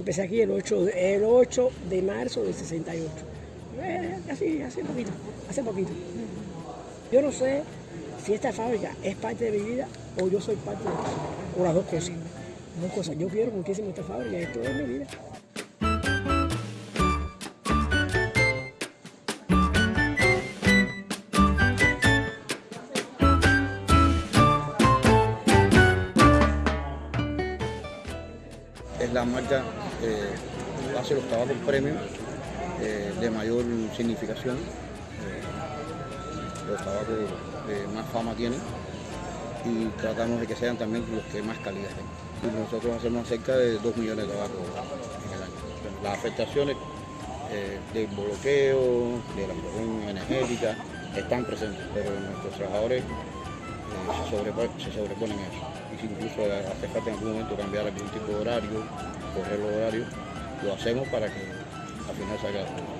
empecé aquí el 8, de- el 8 de marzo del 68. Eh, así, hace poquito, hace poquito. Yo no sé si esta fábrica es parte de mi vida o yo soy parte de ella. O las dos cosas. Dos cosas. Yo quiero muchísimo esta fábrica, esto es mi vida. Es la marca que hace los tabacos premium eh, de mayor significación, eh, los tabacos que más fama tienen y tratamos de que sean también los que más calidad tengan. Y nosotros hacemos cerca de 2 millones de tabacos en el año. Las afectaciones eh, del bloqueo, de la energética, están presentes, pero nuestros trabajadores eh, se, sobrepo- se sobreponen a eso. Y si incluso hace falta en algún momento cambiar algún tipo de horario, correr los horarios, lo hacemos para que al final salga.